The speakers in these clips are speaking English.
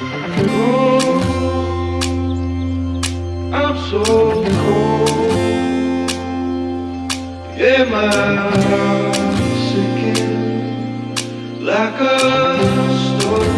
I'm so cold. Yeah, my heart's sinking like a stone.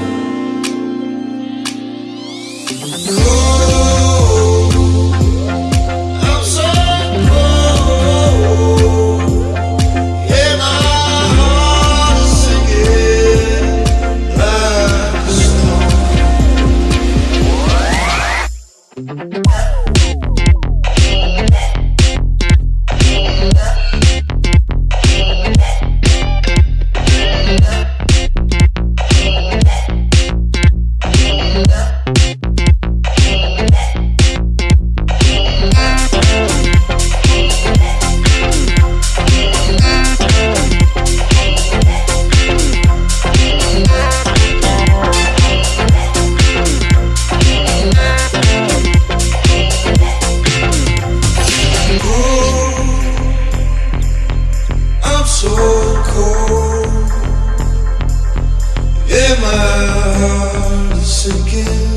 once again.